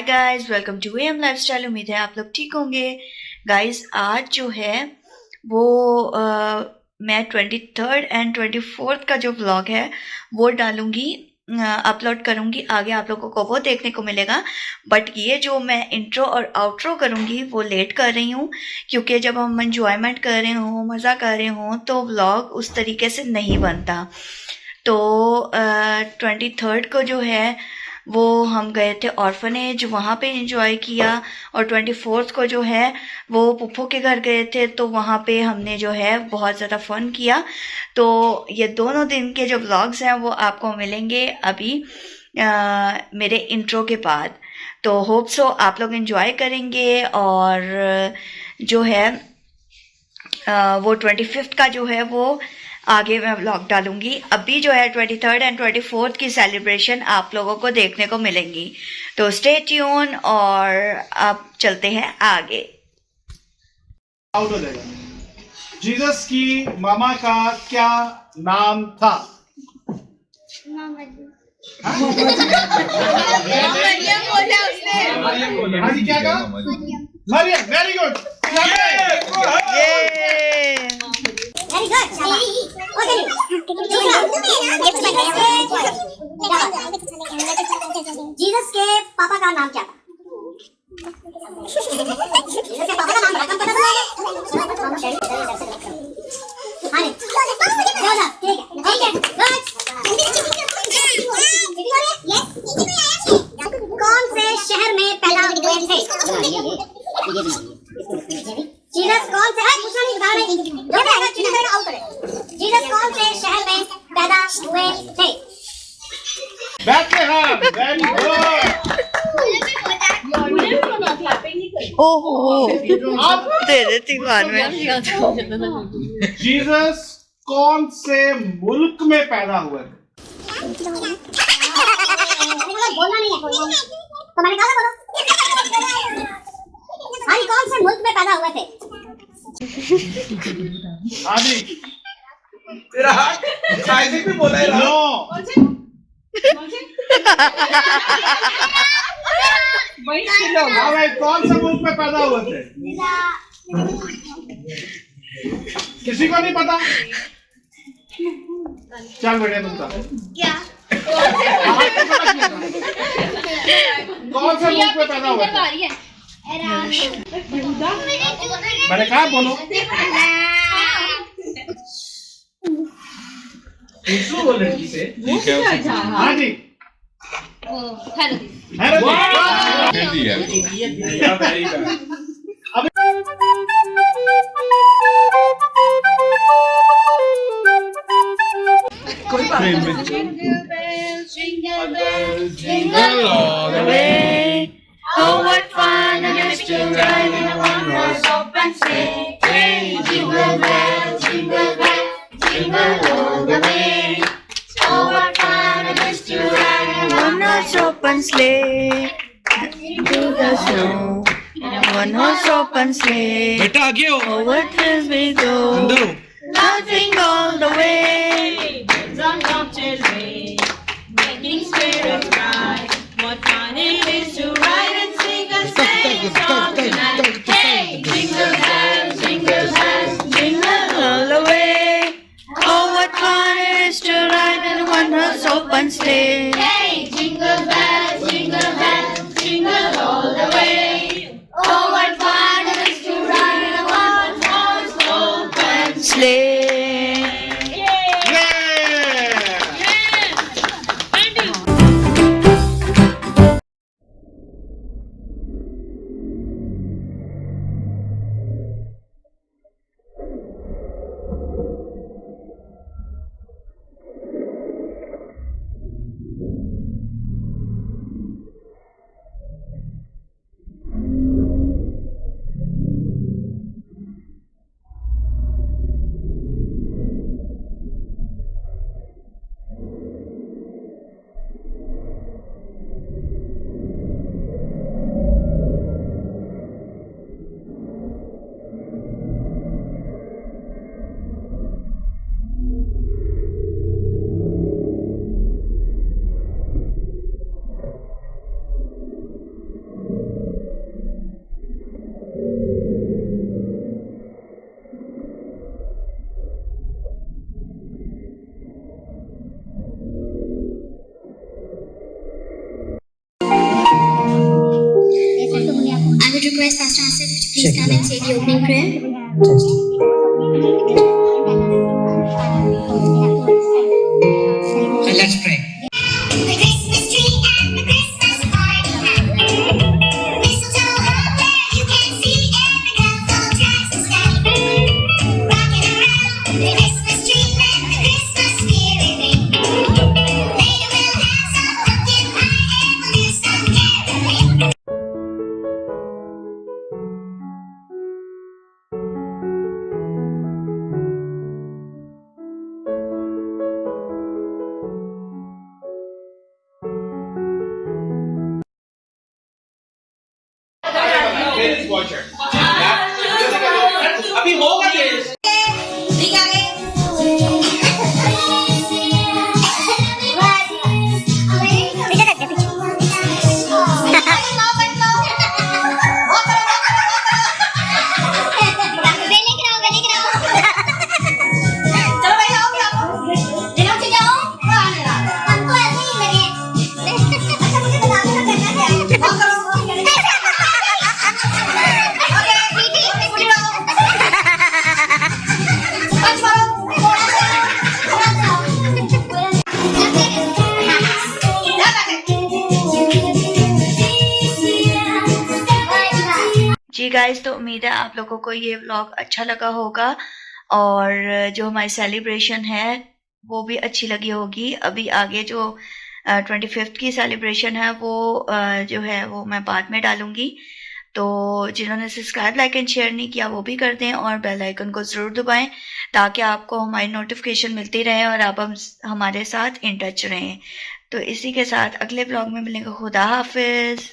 Hi guys welcome to M lifestyle उम्मीद है आप लोग ठीक होंगे। गाइस आज जो है वो आ, मैं twenty third and twenty fourth का जो ब्लॉग है वो डालूँगी अपलोड करूँगी। आगे आप लोगों को वो देखने को मिलेगा। बट ये जो मैं इंट्रो और आउट्रो करूँगी वो लेट कर रही हूँ क्योंकि जब हम इंजॉयमेंट कर रहे हों मज़ा कर रहे हों तो व्लॉग उस तरीके से नहीं बनता। तो ट्वेंटी थर्ड को जो है वो हम गए थे ऑर्फनेज वहाँ पे इंजॉय किया। और ट्वेंटी फोर्थ को जो है वो पुप्पो के घर गए थे तो वहाँ पे हमने जो है बहुत ज़्यादा फन किया। तो ये दोनों दिन के जो व्लॉग्स हैं वो आपको मिलेंगे अभी आ, मेरे इंट्रो के बाद। तो होप सो आप लोग इन्जॉय करेंगे और जो है आ, वो ट्वेंटी फिफ्थ का जो है वो आगे मैं ब्लॉग डालूँगी। अभी जो है twenty third and twenty fourth की सेलिब्रेशन आप लोगों को देखने को मिलेंगी। तो स्टे ट्यून और अब चलते हैं आगे। आउट हो जाएगा। जीसस की मामा का क्या नाम था? हाँ? जी क्या कहा मरियम वेरी गुड जीसस के पापा का नाम क्या था जीसस के पापा का नाम रकम पता था हाँ चलो ठीक है। ठीक है कौन से शहर में थे जीसस कौन से पूछना नहीं बता रहे जो आएगा करेगा आउट करेगा जीसस कौन से शहर में पैदा हुए थे बैठलेहम वेरी गुड ओहो अब दे देती बाद में जीसस कौन से मुल्क में पैदा हुए बोलना नहीं है तो मैंने कहा बोलो भाई कौन से मुल्क में पैदा हुए थे हाँ तेरा साइजिंग भी बोला है नो। हाँ भाई कौन से मुल्क में पैदा हुए थे? किसी को नहीं पता? चल बढ़िया तुम क्या? कौन से मुल्क में पैदा थे? मैंने कहा बोलो। पूछो वो लड़की से हाँ जी hello ji. Jingle all the way. Oh, what fun it is to ride in a one-horse open sleigh. Hey, jingle bells, jingle bells, All the way. So what fun it is to ride in a one-horse open sleigh. Into the snow. In a one-horse open sleigh. बेटा आगे हो Oh, what will we go? अंदर हो one-horse. Hey, jingle bells, jingle bells, jingle all the way. Oh, what fun it is to ride in a one-horse open sleigh. Please stand and say the opening prayer. So guys तो उम्मीद है आप लोगों को ये vlog अच्छा लगा होगा और जो हमारी सेलिब्रेशन है, वो भी अच्छी लगी होगी। अभी आगे जो ट्वेंटी फिफ्थ की सेलिब्रेशन है, वो जो है, वो मैं बाद में डालूँगी। तो जिन्होंने सब्सक्राइब लाइक एंड शेयर नहीं किया, वो भी कर दें और बेल आइकन को ज़रूर दबाएँ ताकि आपको हमारी नोटिफिकेशन मिलती रहे और आप हम, हमारे साथ इन टच रहें। तो इसी के साथ अगले ब्लॉग में मिलेंगे। खुदा हाफिज़।